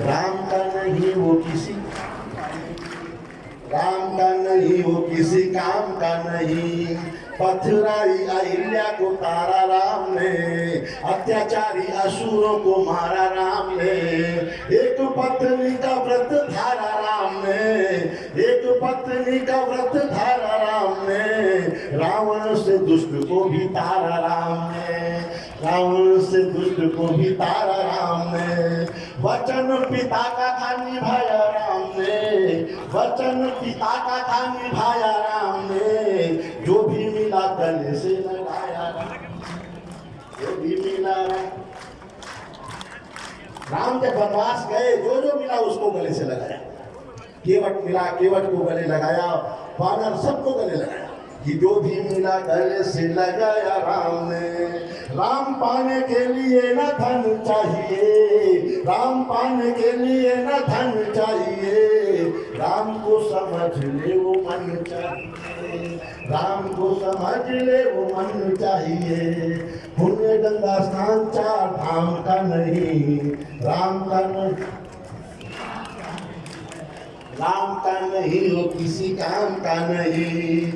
राम का नहीं, वो किसी राम का नहीं, वो किसी काम का नहीं। पथराई अहिल्या को तारा राम ने, अत्याचारी असुरों को मारा राम ने। एक पत्नी का व्रत धारा राम ने, एक पत्नी का व्रत धारा राम ने। रावण से दुष्ट को भी तारा राम ने। रावण से दुष्ट को भी तारा राम ने। वचन पिता का था निभाया राम ने। वचन पिता का था निभाया राम ने। जो भी मिला गले से लगाया जो भी मिला राम जब वनवास गए, जो जो मिला उसको गले से लगाया। केवट मिला, केवट को गले लगाया। वानर सबको गले लगाया। कि जो भी मिला गले से लगाया राम। ने राम पाने के लिए न धन चाहिए। राम पाने के लिए न धन चाहिए। राम को समझ ले वो मन चाहिए। राम को समझ ले वो मन चाहिए। पुण्य गंगा स्नान चार धाम का नहीं। राम का नहीं। राम का नहीं हो किसी काम का नहीं।